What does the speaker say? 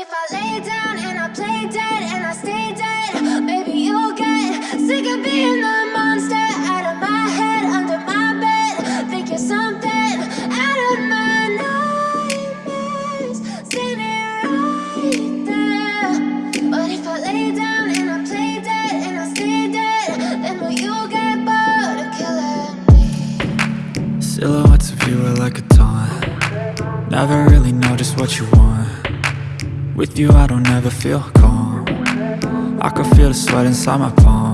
if I lay down and I play dead and I stay dead, maybe you'll get sick of being the monster out of my head, under my bed. Think you're something out of my nightmares, standing right there. But if I lay down and I play dead and I stay dead, then will you get bored of killing me? Silhouettes of you are like a taunt Never really know just what you want With you I don't ever feel calm. I can feel the sweat inside my palm